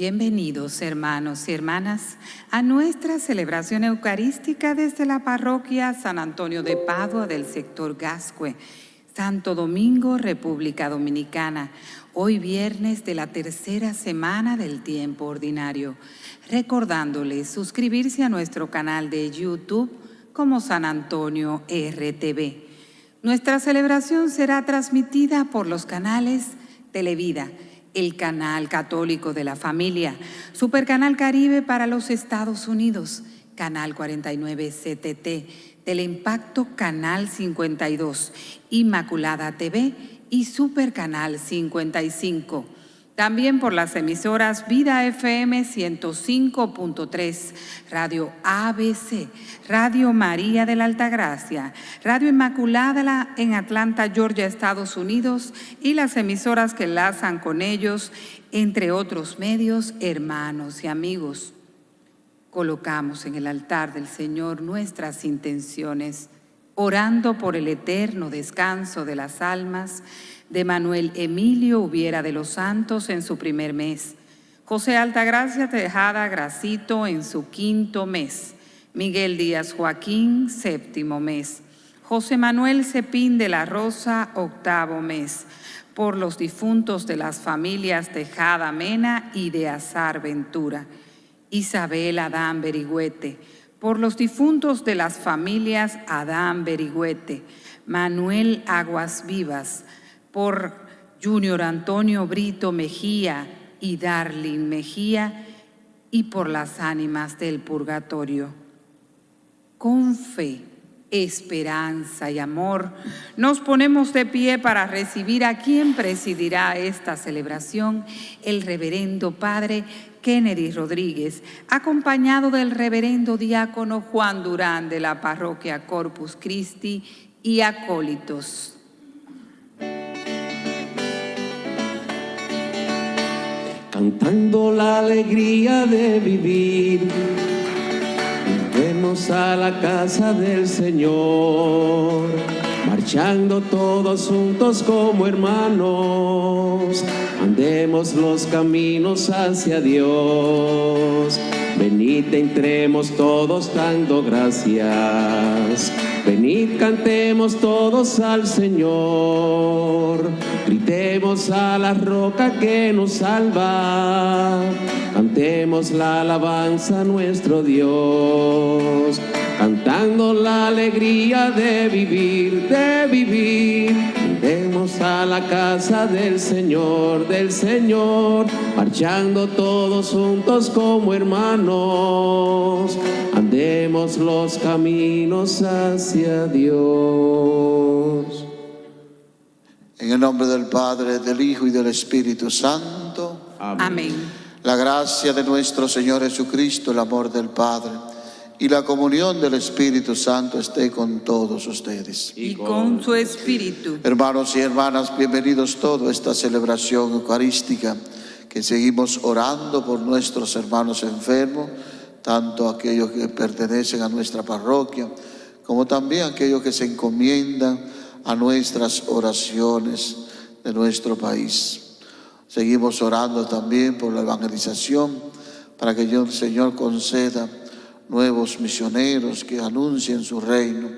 Bienvenidos hermanos y hermanas a nuestra celebración eucarística desde la parroquia San Antonio de Padua del sector Gascue, Santo Domingo, República Dominicana, hoy viernes de la tercera semana del tiempo ordinario, recordándoles suscribirse a nuestro canal de YouTube como San Antonio RTV. Nuestra celebración será transmitida por los canales Televida, el canal católico de la familia, Supercanal Caribe para los Estados Unidos, Canal 49 CTT, Teleimpacto Canal 52, Inmaculada TV y Supercanal 55. También por las emisoras Vida FM 105.3, Radio ABC, Radio María de la Altagracia, Radio Inmaculada en Atlanta, Georgia, Estados Unidos y las emisoras que enlazan con ellos, entre otros medios, hermanos y amigos. Colocamos en el altar del Señor nuestras intenciones, orando por el eterno descanso de las almas, de Manuel Emilio Hubiera de los Santos en su primer mes, José Altagracia Tejada Gracito en su quinto mes, Miguel Díaz Joaquín, séptimo mes, José Manuel Cepín de la Rosa, octavo mes, por los difuntos de las familias Tejada Mena y de Azar Ventura, Isabel Adán Berigüete, por los difuntos de las familias Adán Berigüete, Manuel Aguas Vivas, por Junior Antonio Brito Mejía y Darling Mejía y por las ánimas del purgatorio. Con fe, esperanza y amor, nos ponemos de pie para recibir a quien presidirá esta celebración, el reverendo Padre Kennedy Rodríguez, acompañado del reverendo diácono Juan Durán de la parroquia Corpus Christi y acólitos. Cantando la alegría de vivir. Vemos a la casa del Señor, marchando todos juntos como hermanos, andemos los caminos hacia Dios. Venid, entremos todos dando gracias. Venid, cantemos todos al Señor. Gritemos a la roca que nos salva. Cantemos la alabanza a nuestro Dios. Cantando la alegría de vivir, de vivir. A la casa del Señor, del Señor, marchando todos juntos como hermanos. Andemos los caminos hacia Dios. En el nombre del Padre, del Hijo y del Espíritu Santo. Amén. La gracia de nuestro Señor Jesucristo, el amor del Padre y la comunión del Espíritu Santo esté con todos ustedes. Y con su espíritu. Hermanos y hermanas, bienvenidos todos a esta celebración eucarística que seguimos orando por nuestros hermanos enfermos, tanto aquellos que pertenecen a nuestra parroquia, como también aquellos que se encomiendan a nuestras oraciones de nuestro país. Seguimos orando también por la evangelización, para que el Señor conceda nuevos misioneros que anuncien su reino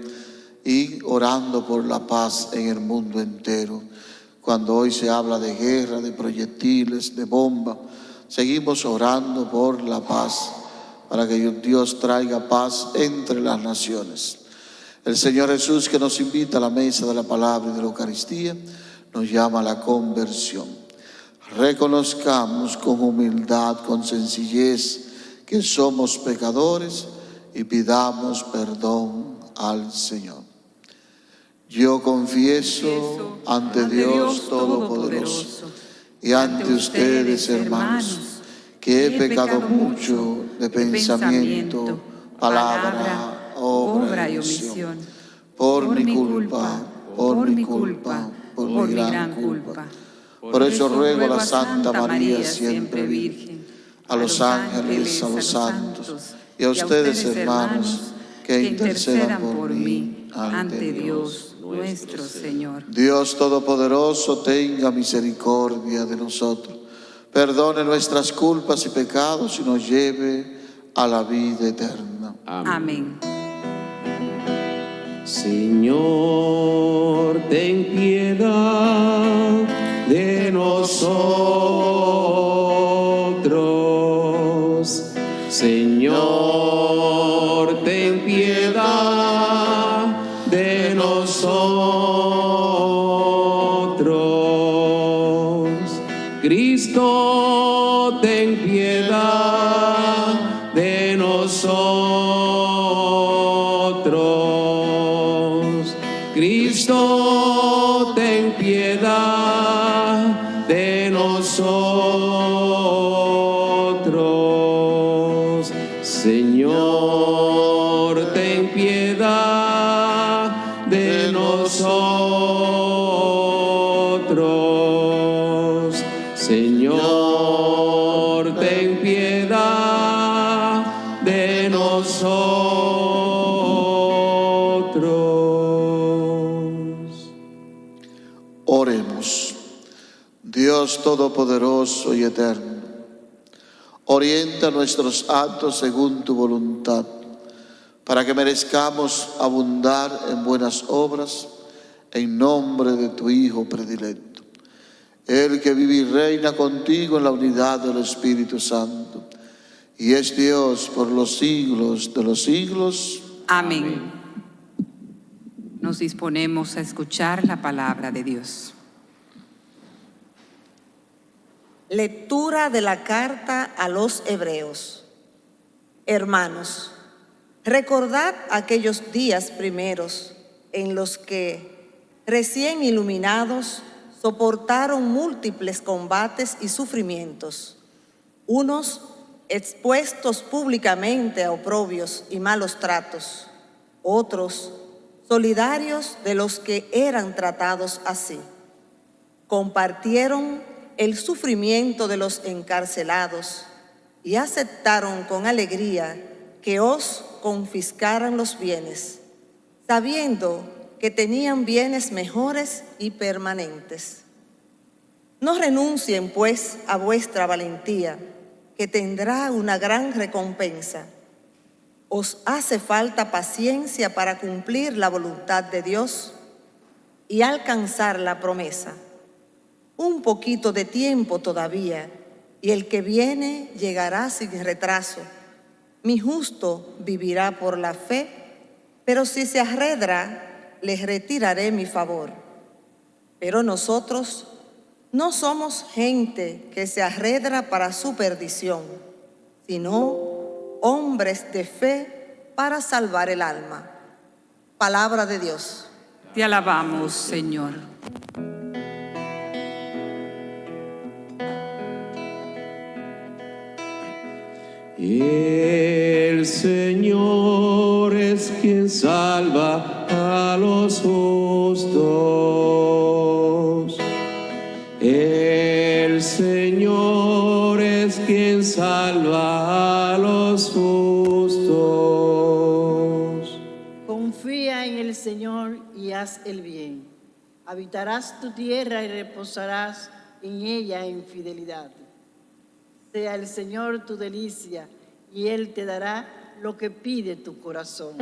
y orando por la paz en el mundo entero. Cuando hoy se habla de guerra, de proyectiles, de bomba, seguimos orando por la paz, para que Dios traiga paz entre las naciones. El Señor Jesús que nos invita a la mesa de la palabra y de la Eucaristía, nos llama a la conversión. Reconozcamos con humildad, con sencillez, que somos pecadores y pidamos perdón al Señor. Yo confieso ante Dios Todopoderoso y ante ustedes, hermanos, que he pecado mucho de pensamiento, palabra, obra y omisión, por mi culpa, por mi culpa, por mi gran culpa. Por eso ruego a la Santa María, siempre Virgen, a los ángeles, a los santos y a ustedes, hermanos, que intercedan por mí ante Dios nuestro Señor. Dios Todopoderoso, tenga misericordia de nosotros, perdone nuestras culpas y pecados y nos lleve a la vida eterna. Amén. Señor, ten piedad de nosotros. Señor, ten piedad de nosotros. Cristo, Dios Todopoderoso y Eterno, orienta nuestros actos según tu voluntad, para que merezcamos abundar en buenas obras, en nombre de tu Hijo predilecto. El que vive y reina contigo en la unidad del Espíritu Santo, y es Dios por los siglos de los siglos. Amén. Nos disponemos a escuchar la palabra de Dios. Lectura de la carta a los hebreos. Hermanos, recordad aquellos días primeros en los que, recién iluminados, soportaron múltiples combates y sufrimientos, unos expuestos públicamente a oprobios y malos tratos, otros solidarios de los que eran tratados así. Compartieron el sufrimiento de los encarcelados y aceptaron con alegría que os confiscaran los bienes, sabiendo que tenían bienes mejores y permanentes. No renuncien, pues, a vuestra valentía, que tendrá una gran recompensa. Os hace falta paciencia para cumplir la voluntad de Dios y alcanzar la promesa. Un poquito de tiempo todavía, y el que viene llegará sin retraso. Mi justo vivirá por la fe, pero si se arredra, les retiraré mi favor. Pero nosotros no somos gente que se arredra para su perdición, sino hombres de fe para salvar el alma. Palabra de Dios. Te alabamos, Señor. El Señor es quien salva a los justos. El Señor es quien salva a los justos. Confía en el Señor y haz el bien. Habitarás tu tierra y reposarás en ella en fidelidad. Sea el Señor tu delicia y Él te dará lo que pide tu corazón.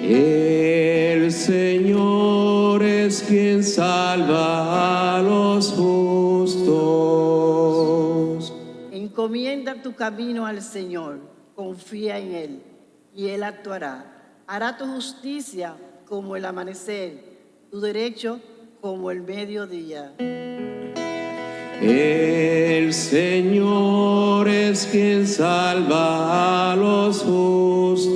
El Señor es quien salva a los justos. Encomienda tu camino al Señor, confía en Él y Él actuará. Hará tu justicia como el amanecer, tu derecho como el mediodía. El Señor es quien salva a los justos.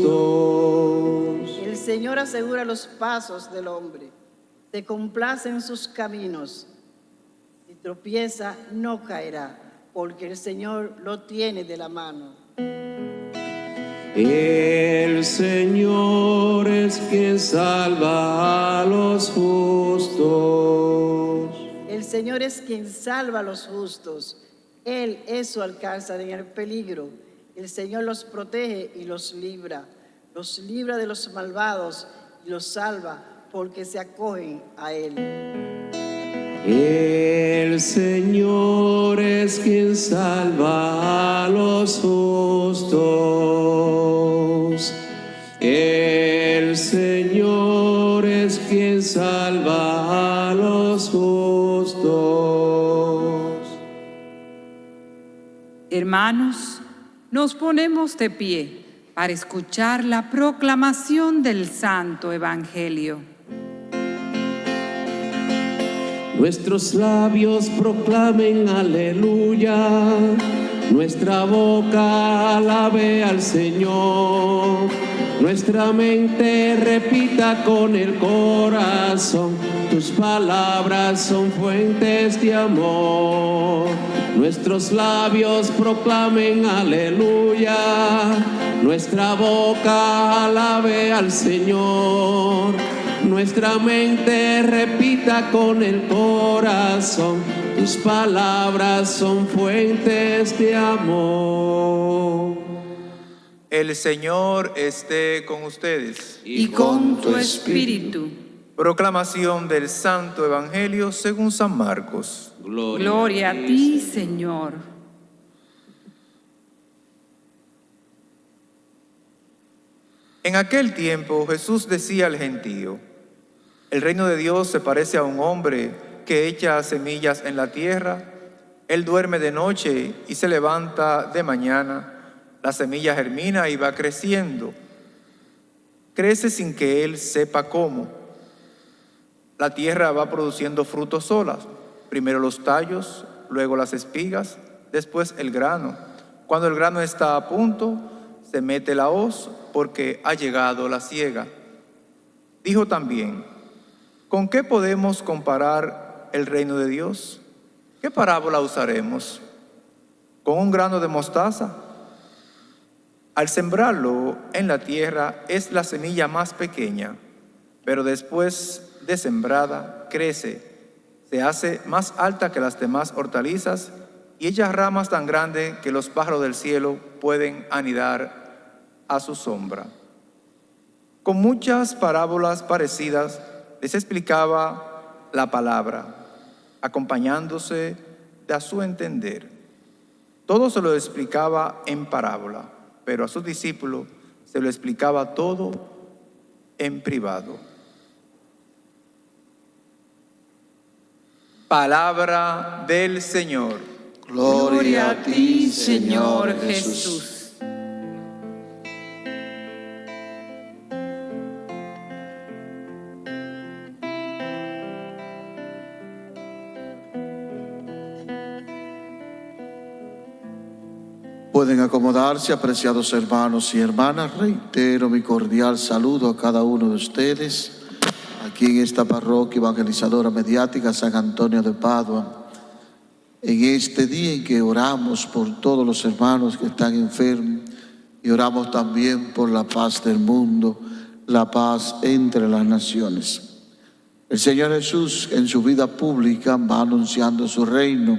El Señor asegura los pasos del hombre, te complace en sus caminos. Si tropieza, no caerá, porque el Señor lo tiene de la mano. El Señor es quien salva a los justos. Señor es quien salva a los justos. Él es su alcanza en el peligro. El Señor los protege y los libra. Los libra de los malvados y los salva porque se acogen a Él. El Señor es quien salva a los justos. Hermanos, nos ponemos de pie para escuchar la proclamación del Santo Evangelio. Nuestros labios proclamen aleluya, nuestra boca alabe al Señor, nuestra mente repita con el corazón, tus palabras son fuentes de amor. Nuestros labios proclamen aleluya, nuestra boca alabe al Señor nuestra mente repita con el corazón, tus palabras son fuentes de amor. El Señor esté con ustedes. Y con tu espíritu. Proclamación del Santo Evangelio según San Marcos. Gloria a ti, Señor. En aquel tiempo Jesús decía al gentío, el reino de Dios se parece a un hombre que echa semillas en la tierra. Él duerme de noche y se levanta de mañana. La semilla germina y va creciendo. Crece sin que él sepa cómo. La tierra va produciendo frutos solas. Primero los tallos, luego las espigas, después el grano. Cuando el grano está a punto, se mete la hoz porque ha llegado la siega. Dijo también, ¿Con qué podemos comparar el reino de Dios? ¿Qué parábola usaremos? ¿Con un grano de mostaza? Al sembrarlo en la tierra es la semilla más pequeña, pero después de sembrada crece, se hace más alta que las demás hortalizas y echa ramas tan grandes que los pájaros del cielo pueden anidar a su sombra. Con muchas parábolas parecidas, les explicaba la palabra, acompañándose de su entender. Todo se lo explicaba en parábola, pero a sus discípulos se lo explicaba todo en privado. Palabra del Señor. Gloria a ti, Señor Jesús. Pueden acomodarse, apreciados hermanos y hermanas. Reitero mi cordial saludo a cada uno de ustedes aquí en esta parroquia evangelizadora mediática San Antonio de Padua. En este día en que oramos por todos los hermanos que están enfermos y oramos también por la paz del mundo, la paz entre las naciones. El Señor Jesús en su vida pública va anunciando su reino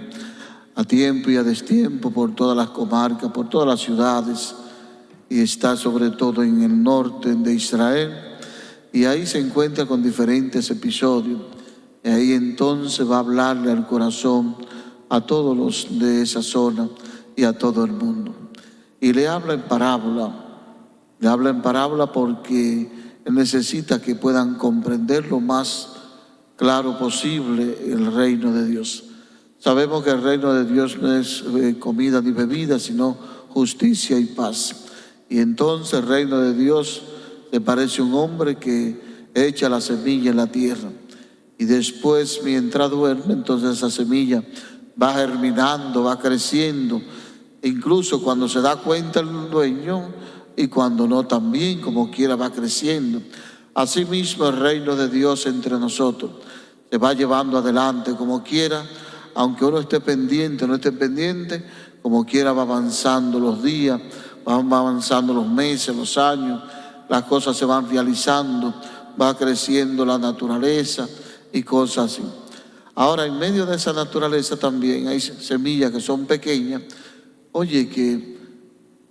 a tiempo y a destiempo por todas las comarcas, por todas las ciudades, y está sobre todo en el norte de Israel, y ahí se encuentra con diferentes episodios, y ahí entonces va a hablarle al corazón a todos los de esa zona y a todo el mundo. Y le habla en parábola, le habla en parábola porque necesita que puedan comprender lo más claro posible el reino de Dios. Sabemos que el reino de Dios no es eh, comida ni bebida, sino justicia y paz. Y entonces el reino de Dios le parece un hombre que echa la semilla en la tierra. Y después, mientras duerme, entonces esa semilla va germinando, va creciendo. Incluso cuando se da cuenta el dueño y cuando no también, como quiera, va creciendo. Asimismo el reino de Dios entre nosotros se va llevando adelante como quiera aunque uno esté pendiente, no esté pendiente, como quiera va avanzando los días, van avanzando los meses, los años, las cosas se van realizando, va creciendo la naturaleza y cosas así. Ahora, en medio de esa naturaleza también hay semillas que son pequeñas, oye, que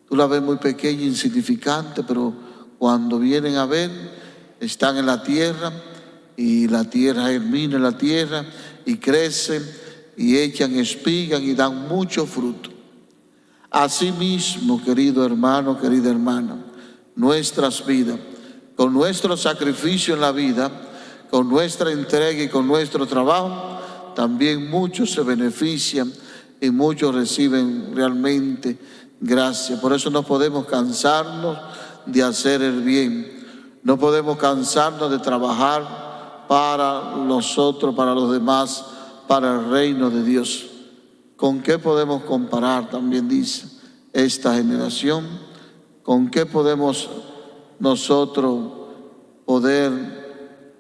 tú la ves muy pequeña, insignificante, pero cuando vienen a ver, están en la tierra y la tierra germina la tierra y crecen y echan espigas y dan mucho fruto. Asimismo, querido hermano, querida hermana, nuestras vidas, con nuestro sacrificio en la vida, con nuestra entrega y con nuestro trabajo, también muchos se benefician y muchos reciben realmente gracia. Por eso no podemos cansarnos de hacer el bien. No podemos cansarnos de trabajar para nosotros, para los demás, para el reino de Dios. ¿Con qué podemos comparar? También dice esta generación. ¿Con qué podemos nosotros poder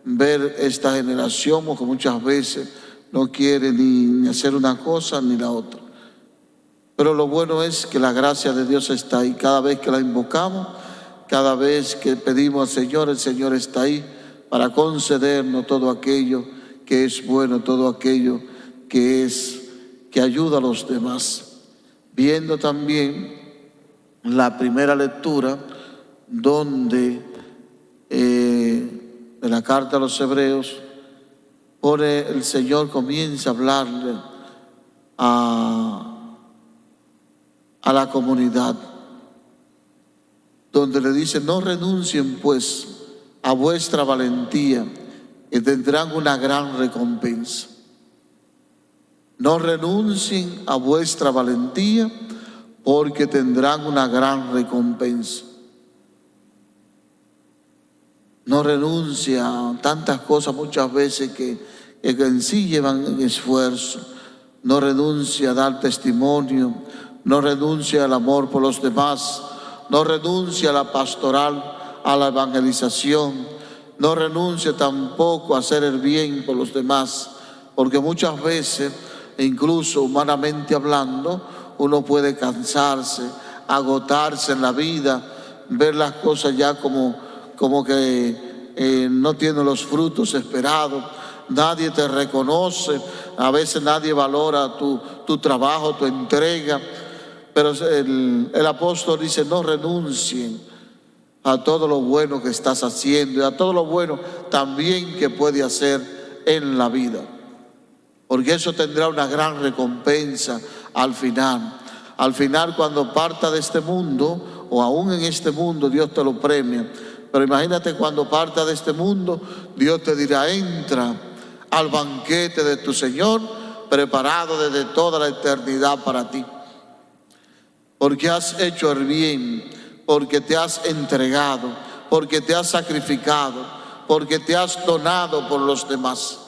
ver esta generación que muchas veces no quiere ni hacer una cosa ni la otra? Pero lo bueno es que la gracia de Dios está ahí. Cada vez que la invocamos, cada vez que pedimos al Señor, el Señor está ahí para concedernos todo aquello que es bueno, todo aquello que es que ayuda a los demás. Viendo también la primera lectura donde eh, de la carta a los hebreos pone el Señor comienza a hablarle a a la comunidad, donde le dice, no renuncien pues a vuestra valentía y tendrán una gran recompensa. No renuncien a vuestra valentía porque tendrán una gran recompensa. No renuncia a tantas cosas muchas veces que, que en sí llevan esfuerzo. No renuncia a dar testimonio, no renuncia al amor por los demás, no renuncia a la pastoral, a la evangelización, no renuncia tampoco a hacer el bien por los demás, porque muchas veces, incluso humanamente hablando, uno puede cansarse, agotarse en la vida, ver las cosas ya como, como que eh, no tiene los frutos esperados, nadie te reconoce, a veces nadie valora tu, tu trabajo, tu entrega. Pero el, el apóstol dice, no renuncien a todo lo bueno que estás haciendo y a todo lo bueno también que puede hacer en la vida. Porque eso tendrá una gran recompensa al final. Al final cuando parta de este mundo, o aún en este mundo, Dios te lo premia. Pero imagínate cuando parta de este mundo, Dios te dirá, entra al banquete de tu Señor, preparado desde toda la eternidad para ti porque has hecho el bien, porque te has entregado, porque te has sacrificado, porque te has donado por los demás.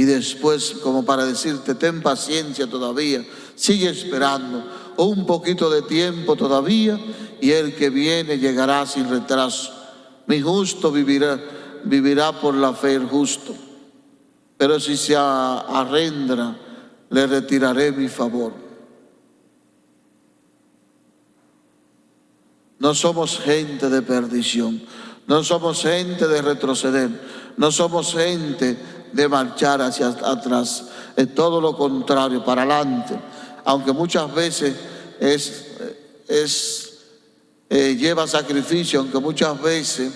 Y después, como para decirte, ten paciencia todavía, sigue esperando, un poquito de tiempo todavía, y el que viene llegará sin retraso. Mi justo vivirá, vivirá por la fe el justo pero si se arrendra, le retiraré mi favor. No somos gente de perdición, no somos gente de retroceder, no somos gente de marchar hacia atrás, es todo lo contrario, para adelante. Aunque muchas veces es, es eh, lleva sacrificio, aunque muchas veces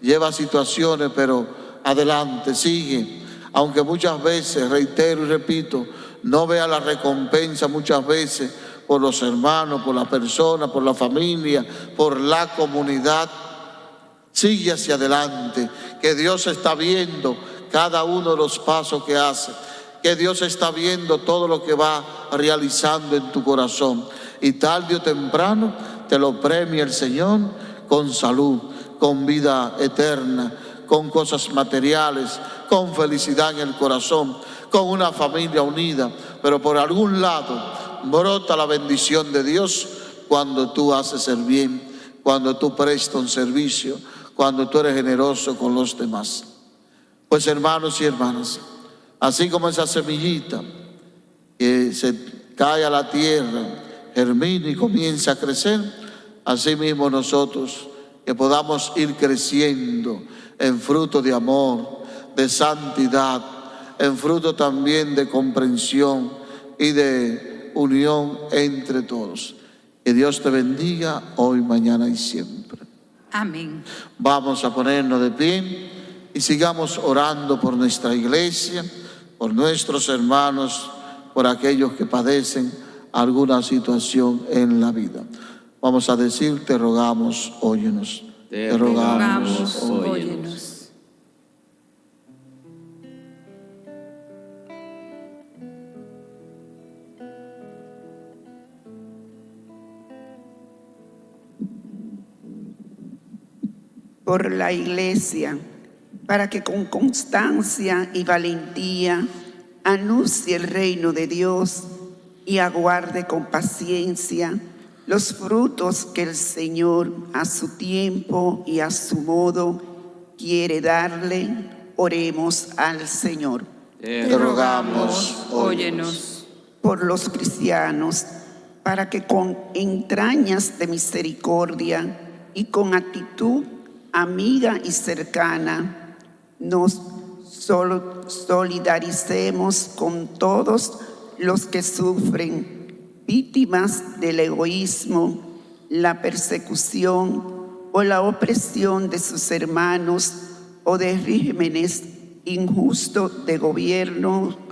lleva situaciones, pero adelante, sigue. Aunque muchas veces, reitero y repito, no vea la recompensa muchas veces por los hermanos, por la persona, por la familia, por la comunidad, sigue hacia adelante, que Dios está viendo cada uno de los pasos que hace, que Dios está viendo todo lo que va realizando en tu corazón. Y tarde o temprano te lo premia el Señor con salud, con vida eterna, con cosas materiales, con felicidad en el corazón, con una familia unida, pero por algún lado brota la bendición de Dios cuando tú haces el bien, cuando tú prestas un servicio, cuando tú eres generoso con los demás. Pues hermanos y hermanas, así como esa semillita que se cae a la tierra, germina y comienza a crecer, así mismo nosotros que podamos ir creciendo en fruto de amor, de santidad, en fruto también de comprensión y de unión entre todos. Que Dios te bendiga hoy, mañana y siempre. Amén. Vamos a ponernos de pie y sigamos orando por nuestra iglesia, por nuestros hermanos, por aquellos que padecen alguna situación en la vida. Vamos a decir, te rogamos, óyenos. Te Te rogamos, Rogamos, óyenos. óyenos. por la iglesia, para que con constancia y valentía anuncie el reino de Dios y aguarde con paciencia los frutos que el Señor a su tiempo y a su modo quiere darle. Oremos al Señor. Te rogamos, óyenos. por los cristianos, para que con entrañas de misericordia y con actitud amiga y cercana nos solidaricemos con todos los que sufren, víctimas del egoísmo, la persecución o la opresión de sus hermanos o de regímenes injustos de gobierno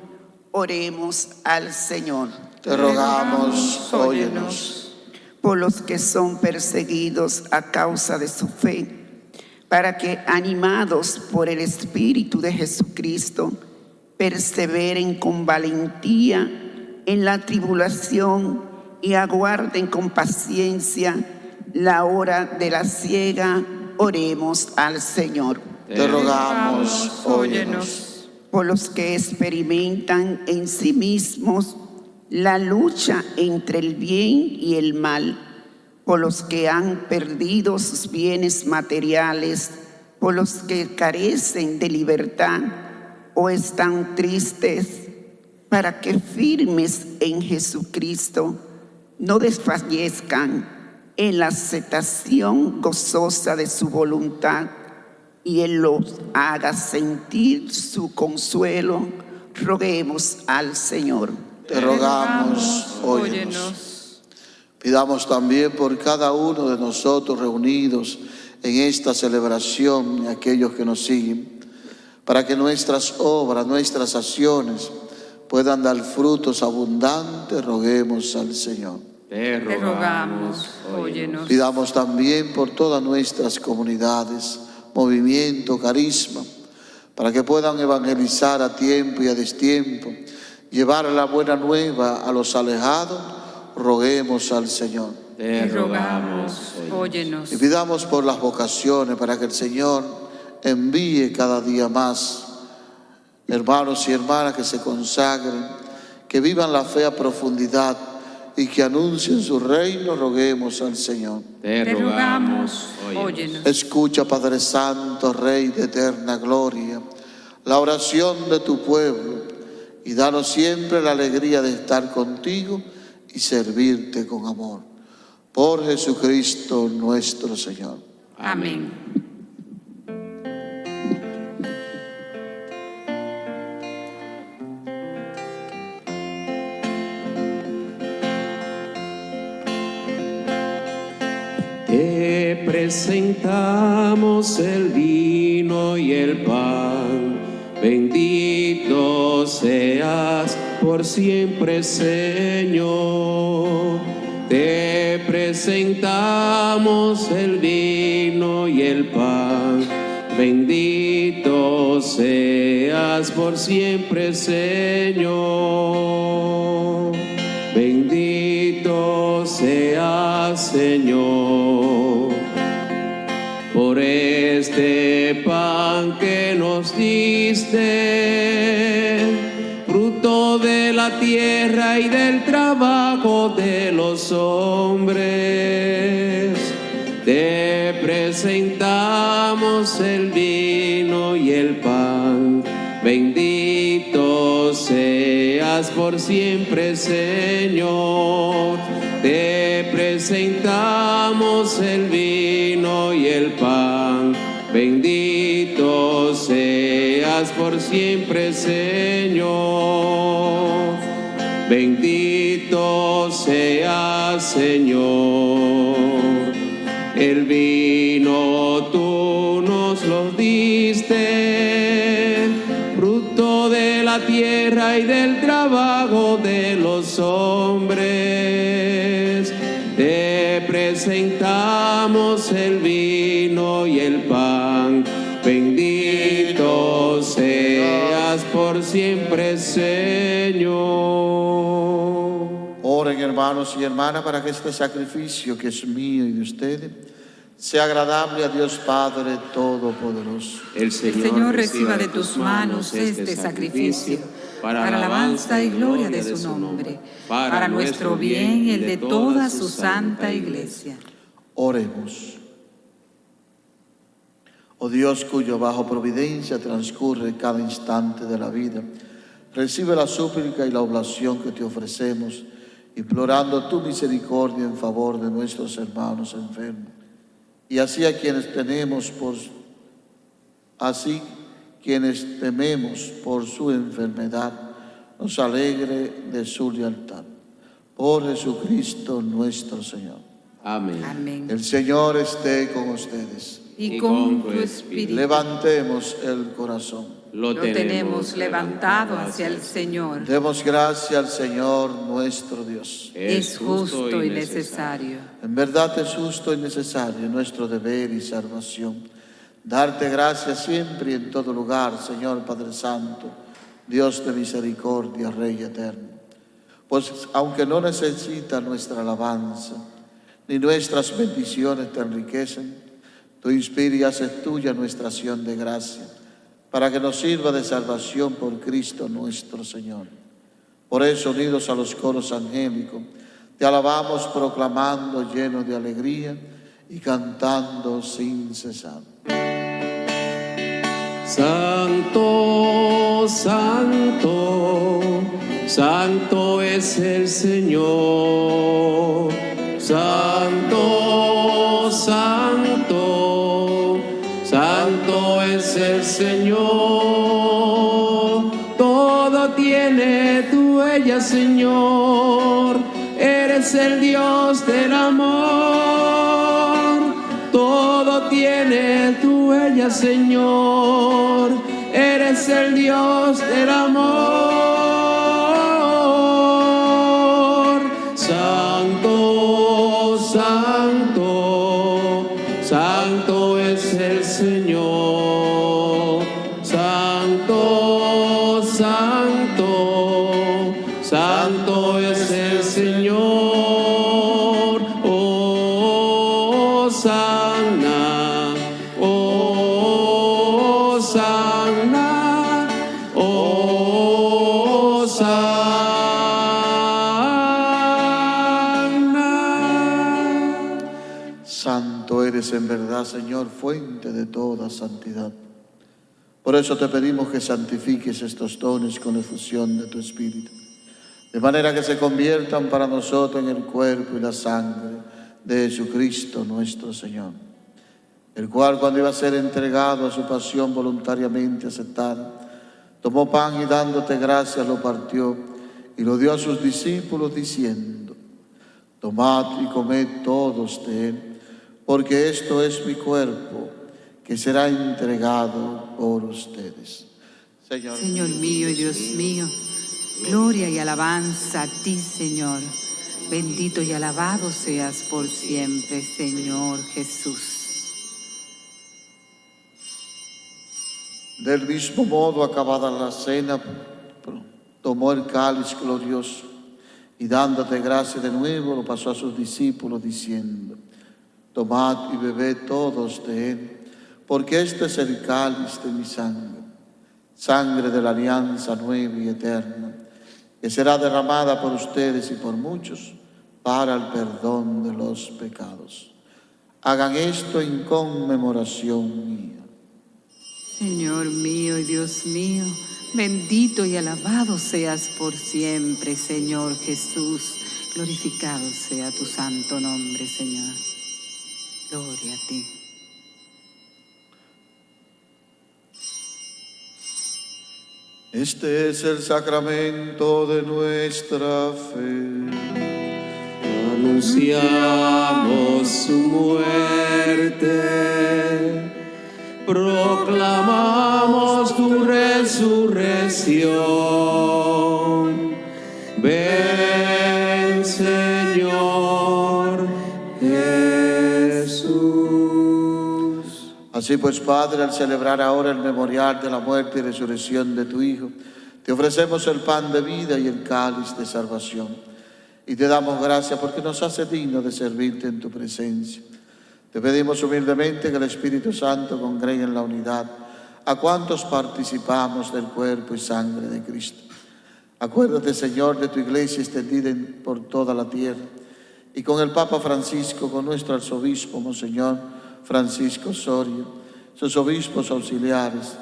Oremos al Señor Te rogamos, óyenos. por los que son perseguidos a causa de su fe, para que, animados por el Espíritu de Jesucristo, perseveren con valentía en la tribulación y aguarden con paciencia la hora de la ciega. Oremos al Señor. Te rogamos, óyenos. por los que experimentan en sí mismos la lucha entre el bien y el mal, por los que han perdido sus bienes materiales, por los que carecen de libertad o están tristes, para que firmes en Jesucristo no desfallezcan en la aceptación gozosa de su voluntad y Él los haga sentir su consuelo, roguemos al Señor. Te rogamos, óyenos. Pidamos también por cada uno de nosotros reunidos en esta celebración y aquellos que nos siguen, para que nuestras obras, nuestras acciones puedan dar frutos abundantes, roguemos al Señor. Te rogamos, óyenos. Pidamos también por todas nuestras comunidades, movimiento, carisma, para que puedan evangelizar a tiempo y a destiempo, llevar la buena nueva a los alejados, roguemos al Señor. Te rogamos, óyenos. Y pidamos por las vocaciones para que el Señor envíe cada día más hermanos y hermanas que se consagren, que vivan la fe a profundidad y que anuncien su reino, roguemos al Señor. Te rogamos, óyenos. Escucha, Padre Santo, Rey de eterna gloria, la oración de tu pueblo y danos siempre la alegría de estar contigo y servirte con amor. Por Jesucristo nuestro Señor. Amén. Te presentamos el vino y el pan. Bendito seas por siempre, Señor. Te presentamos el vino y el pan. Bendito seas por siempre, Señor. Bendito seas, Señor por este pan que nos diste, la tierra y del trabajo de los hombres. Te presentamos el vino y el pan. Bendito seas por siempre, Señor. Te presentamos el vino y el pan. Bendito seas por siempre, Señor. Señor. El vino tú nos lo diste, fruto de la tierra y del trabajo de los hombres. Te presentamos el vino y el pan, bendito seas por siempre, Señor. Hermanos y hermanas para que este sacrificio que es mío y de ustedes sea agradable a Dios Padre Todopoderoso. El El Señor reciba de tus manos este sacrificio para alabanza y gloria de su nombre, para nuestro bien y el de toda su santa iglesia. Oremos. Oh Dios cuyo bajo providencia transcurre cada instante de la vida, recibe la súplica y la oblación que te ofrecemos, implorando tu misericordia en favor de nuestros hermanos enfermos. Y así a quienes tenemos por así quienes tememos por su enfermedad, nos alegre de su lealtad. Por Jesucristo nuestro Señor. Amén. Amén. El Señor esté con ustedes. Y con tu espíritu Levantemos el corazón. Lo tenemos levantado hacia el Señor. Demos gracias al Señor nuestro Dios. Es justo y necesario. En verdad es justo y necesario nuestro deber y salvación. Darte gracias siempre y en todo lugar, Señor Padre Santo, Dios de misericordia, Rey eterno. Pues aunque no necesita nuestra alabanza, ni nuestras bendiciones te enriquecen, tú inspiras y haces tuya nuestra acción de gracia, para que nos sirva de salvación por Cristo nuestro Señor. Por eso, unidos a los coros angélicos, te alabamos proclamando llenos de alegría y cantando sin cesar. Santo, santo, santo es el Señor. Santo, santo, tiene tu huella, Señor. Eres el Dios del amor. Todo tiene tu huella, Señor. Eres el Dios del amor. Fuente de toda santidad. Por eso te pedimos que santifiques estos dones con efusión de tu Espíritu, de manera que se conviertan para nosotros en el cuerpo y la sangre de Jesucristo nuestro Señor, el cual cuando iba a ser entregado a su pasión voluntariamente aceptada, tomó pan y dándote gracias lo partió y lo dio a sus discípulos diciendo, Tomad y comed todos de él, porque esto es mi cuerpo que será entregado por ustedes. Señor, Señor mío y Dios mío, gloria y alabanza a ti, Señor. Bendito y alabado seas por siempre, Señor Jesús. del mismo modo, acabada la cena, tomó el cáliz glorioso y dándote gracia de nuevo, lo pasó a sus discípulos diciendo, tomad y bebed todos de él, porque este es el cáliz de mi sangre, sangre de la alianza nueva y eterna, que será derramada por ustedes y por muchos para el perdón de los pecados. Hagan esto en conmemoración mía. Señor mío y Dios mío, bendito y alabado seas por siempre, Señor Jesús. Glorificado sea tu santo nombre, Señor. Gloria a ti. Este es el sacramento de nuestra fe. anunciamos su muerte, proclamamos tu resurrección. Así pues, Padre, al celebrar ahora el memorial de la muerte y resurrección de tu Hijo, te ofrecemos el pan de vida y el cáliz de salvación. Y te damos gracias porque nos hace digno de servirte en tu presencia. Te pedimos humildemente que el Espíritu Santo congregue en la unidad a cuantos participamos del cuerpo y sangre de Cristo. Acuérdate, Señor, de tu iglesia extendida en- por toda la tierra y con el Papa Francisco, con nuestro arzobispo, Monseñor Francisco Soria, sus obispos auxiliares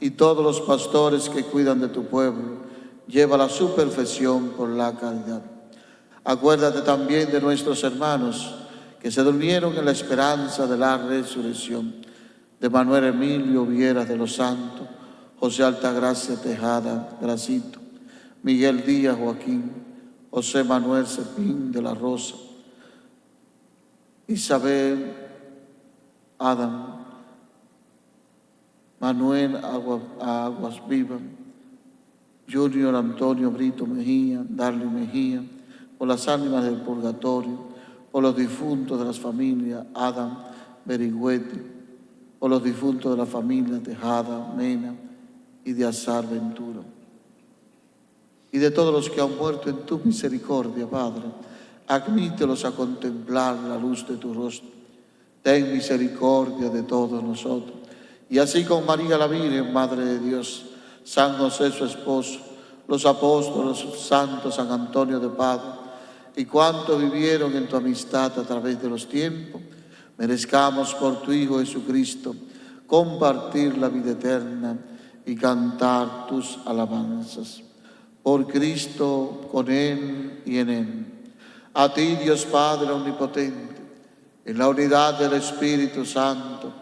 y todos los pastores que cuidan de tu pueblo, lleva a su perfección por la caridad. Acuérdate también de nuestros hermanos que se durmieron en la esperanza de la resurrección, de Manuel Emilio Viera de los Santos, José Altagracia Tejada Gracito, Miguel Díaz Joaquín, José Manuel Cepín de la Rosa, Isabel Adam, Manuel Agua- Aguas Vivas, Junior Antonio Brito Mejía, Darly Mejía, por las ánimas del purgatorio, por los difuntos de las familias Adam Berigüete, por los difuntos de la familia Tejada, Mena y de Azar Ventura. Y de todos los que han muerto en tu misericordia, Padre, admítelos a contemplar la luz de tu rostro. Ten misericordia de todos nosotros. Y así con María la Virgen, Madre de Dios, San José su esposo, los apóstoles, santos, San Antonio de Padua, y cuantos vivieron en tu amistad a través de los tiempos, merezcamos por tu Hijo Jesucristo compartir la vida eterna y cantar tus alabanzas. Por Cristo, con Él y en Él. A ti, Dios Padre Omnipotente, en la unidad del Espíritu Santo,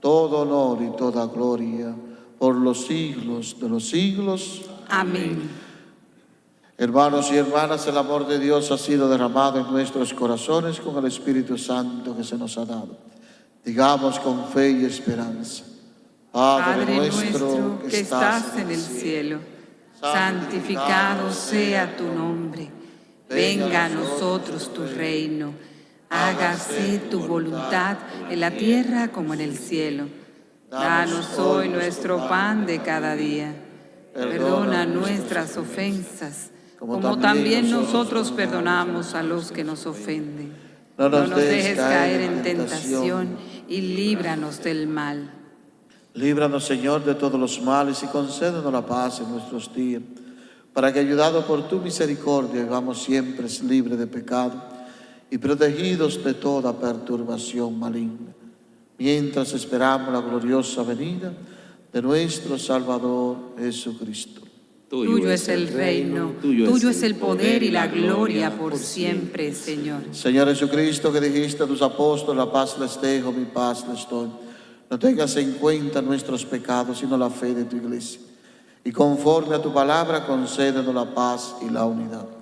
todo honor y toda gloria por los siglos de los siglos. Amén. Hermanos y hermanas, el amor de Dios ha sido derramado en nuestros corazones con el Espíritu Santo que se nos ha dado. Digamos con fe y esperanza. Padre nuestro que estás en el cielo, santificado sea tu nombre. Venga a nosotros tu reino. Hágase tu voluntad en la tierra como en el cielo. Danos hoy nuestro pan de cada día. Perdona nuestras ofensas, como también nosotros perdonamos a los que nos ofenden. No nos dejes caer en tentación y líbranos del mal. Líbranos, Señor, de todos los males y concédenos la paz en nuestros días, para que, ayudados por tu misericordia, vivamos siempre libres de pecado y protegidos de toda perturbación maligna, mientras esperamos la gloriosa venida de nuestro Salvador Jesucristo. Tuyo es el reino, tuyo es el poder y la gloria por siempre, Señor. Señor Jesucristo, que dijiste a tus apóstoles, la paz les dejo, mi paz les doy. No tengas en cuenta nuestros pecados, sino la fe de tu iglesia. Y conforme a tu palabra, concédenos la paz y la unidad.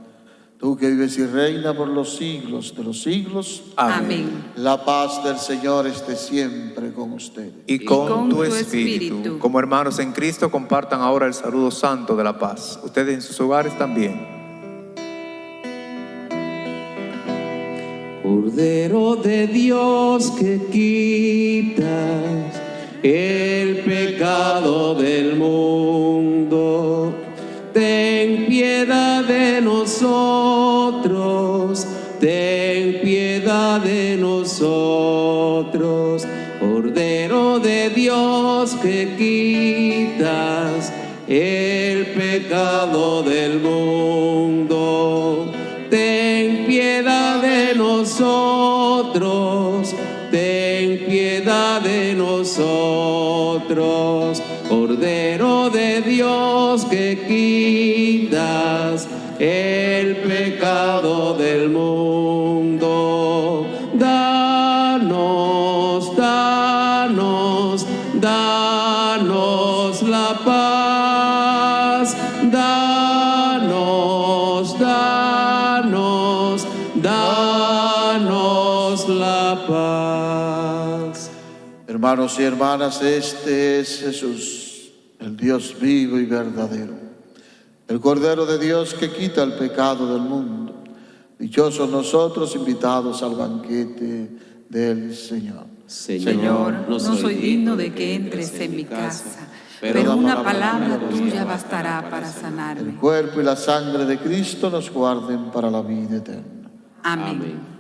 Tú que vives y reina por los siglos de los siglos, Amén. la paz del Señor esté siempre con ustedes. Y con, con tu tu espíritu, espíritu. como hermanos en Cristo, compartan ahora el saludo santo de la paz. Ustedes en sus hogares también. Cordero de Dios que quitas el pecado del mundo, ten piedad de nosotros, ten piedad de nosotros. Cordero de Dios que quitas el pecado del mundo, ten piedad de nosotros, ten piedad de nosotros, Cordero de Dios que quitas mundo. Danos, danos, danos la paz. Danos, danos, danos la paz. Hermanos y hermanas, este es Jesús, el Dios vivo y verdadero el Cordero de Dios que quita el pecado del mundo. Dichosos nosotros invitados al banquete del Señor. Señor, no soy digno de que entres en mi casa, pero una palabra tuya bastará para El sanarme. cuerpo y la sangre de Cristo nos guarden para la vida eterna. Amén.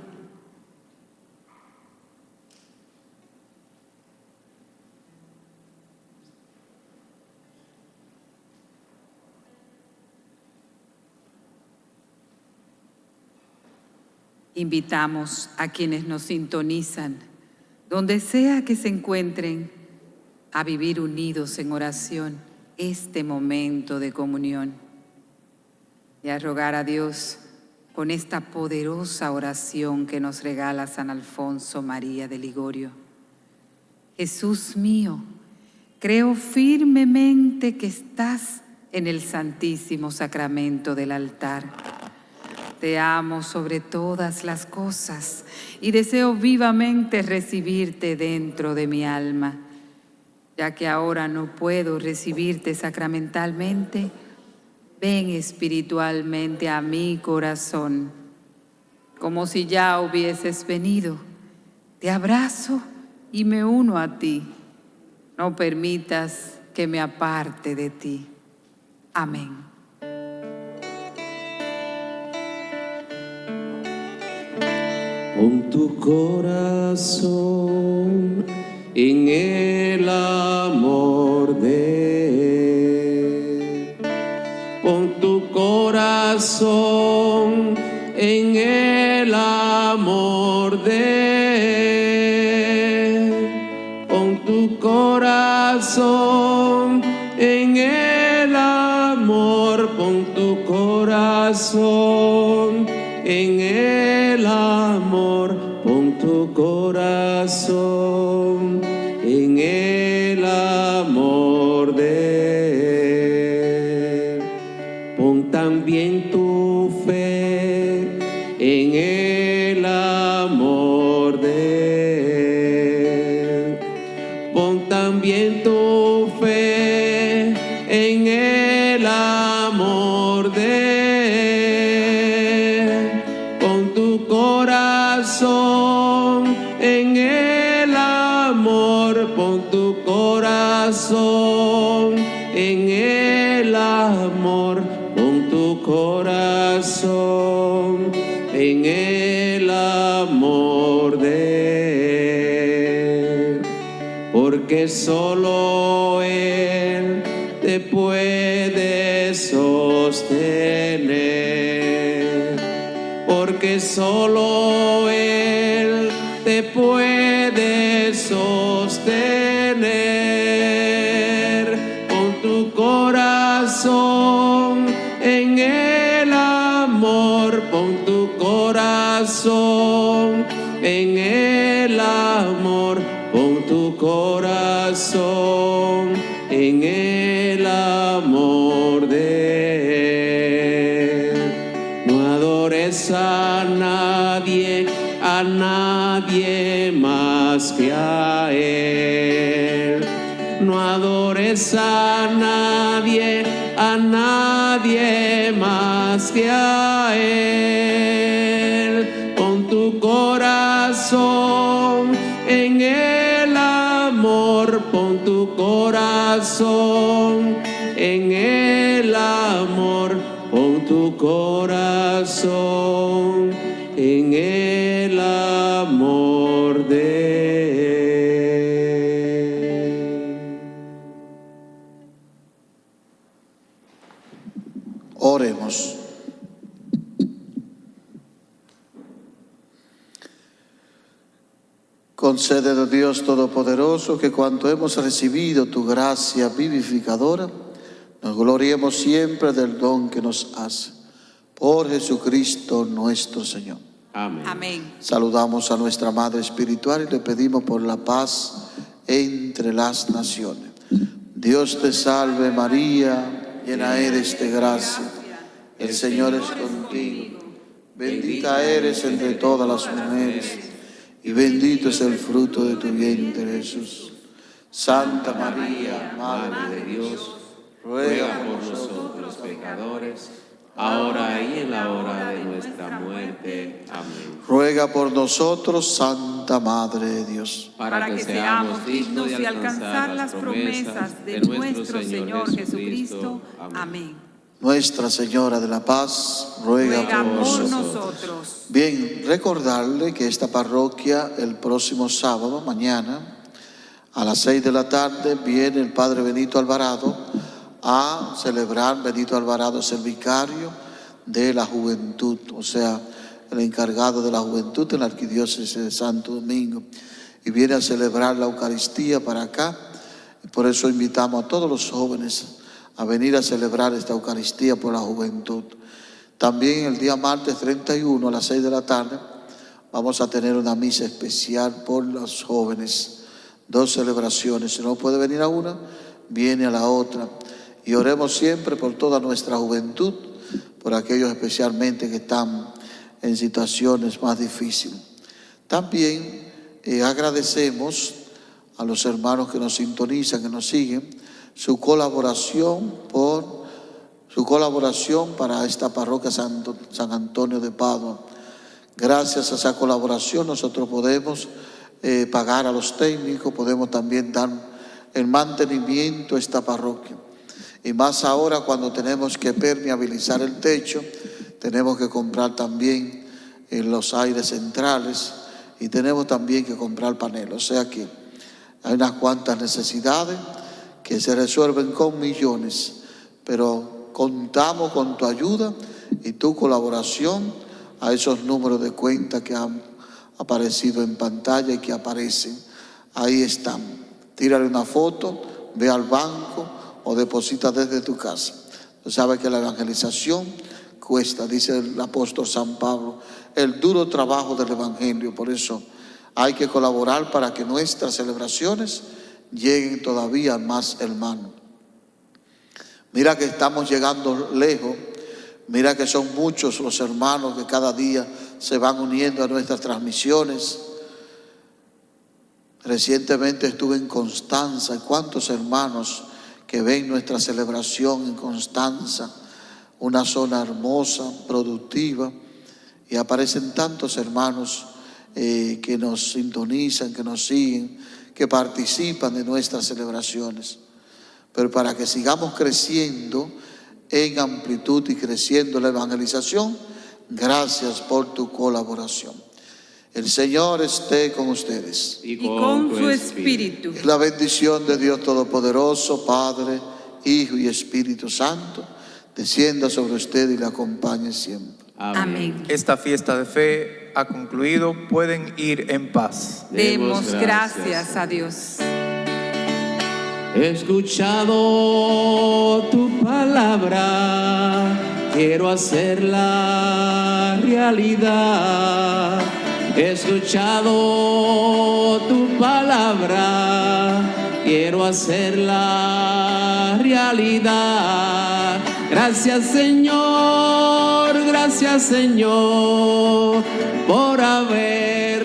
Invitamos a quienes nos sintonizan, donde sea que se encuentren, a vivir unidos en oración este momento de comunión y a rogar a Dios con esta poderosa oración que nos regala San Alfonso María de Ligorio. Jesús mío, creo firmemente que estás en el santísimo sacramento del altar. Te amo sobre todas las cosas y deseo vivamente recibirte dentro de mi alma. Ya que ahora no puedo recibirte sacramentalmente, ven espiritualmente a mi corazón, como si ya hubieses venido. Te abrazo y me uno a ti. No permitas que me aparte de ti. Amén. Pon tu corazón en el amor de. Pon tu corazón en el amor de. Pon tu corazón en el amor, pon tu corazón en el amor, solo Él te puede sostener, porque solo Él te puede sostener. Pon tu corazón en el amor, pon tu corazón en el amor, corazón en el amor de Él. No adores a nadie, a nadie más que a Él. No adores a nadie, a nadie más que a Él. En el amor, pon tu corazón Concede, oh Dios Todopoderoso, que cuanto hemos recibido tu gracia vivificadora, nos gloriemos siempre del don que nos hace. Por Jesucristo nuestro Señor. Amén. Amén. Saludamos a nuestra Madre Espiritual y le pedimos por la paz entre las naciones. Dios te salve María, llena eres de gracia. El Señor es contigo. Bendita eres entre todas las mujeres y bendito es el fruto de tu vientre, Jesús. Santa María, Madre de Dios, ruega por nosotros pecadores, ahora y en la hora de nuestra muerte. Amén. ruega por nosotros, Santa Madre de Dios. para que seamos dignos de alcanzar las promesas de nuestro Señor Jesucristo. Amén. Nuestra Señora de la Paz, ruega, Ruega por nosotros. nosotros. Bien, recordarle que esta parroquia el próximo sábado, mañana, a las seis de la tarde, viene el Padre Benito Alvarado a celebrar. Benito Alvarado es el vicario de la juventud, o sea, el encargado de la juventud en la arquidiócesis de Santo Domingo. Y viene a celebrar la Eucaristía para acá. Por eso invitamos a todos los jóvenes a venir a celebrar esta Eucaristía por la juventud. También el día martes 31 a las 6 de la tarde vamos a tener una misa especial por los jóvenes. Dos celebraciones. Si no puede venir a una, viene a la otra. Y oremos siempre por toda nuestra juventud, por aquellos especialmente que están en situaciones más difíciles. También eh, agradecemos a los hermanos que nos sintonizan, que nos siguen, su colaboración por su colaboración para esta parroquia San Antonio de Padua. Gracias a esa colaboración nosotros podemos eh, pagar a los técnicos, podemos también dar el mantenimiento a esta parroquia. Y más ahora cuando tenemos que permeabilizar el techo, tenemos que comprar también eh, los aires centrales y tenemos también que comprar paneles. O sea que hay unas cuantas necesidades que se resuelven con millones, pero contamos con tu ayuda y tu colaboración a esos números de cuenta que han aparecido en pantalla y que aparecen. Ahí están. Tírale una foto, ve al banco o deposita desde tu casa. Tú sabes que la evangelización cuesta, dice el apóstol San Pablo, el duro trabajo del evangelio. Por eso hay que colaborar para que nuestras celebraciones lleguen todavía más hermanos. Mira que estamos llegando lejos. Mira que son muchos los hermanos que cada día se van uniendo a nuestras transmisiones. Recientemente estuve en Constanza. ¿Cuántos hermanos que ven nuestra celebración en Constanza? Una zona hermosa, productiva. Y aparecen tantos hermanos eh, que nos sintonizan, que nos siguen, que participan de nuestras celebraciones. Pero para que sigamos creciendo en amplitud y creciendo la evangelización, gracias por tu colaboración. El Señor esté con ustedes. Y con su espíritu. La bendición de Dios Todopoderoso, Padre, Hijo y Espíritu Santo, descienda sobre usted y le acompañe siempre. Amén. Esta fiesta de fe ha concluido. Pueden ir en paz. Demos gracias a Dios. He escuchado tu palabra, quiero hacerla realidad. He escuchado tu palabra, quiero hacerla realidad. Gracias Señor, gracias Señor por haber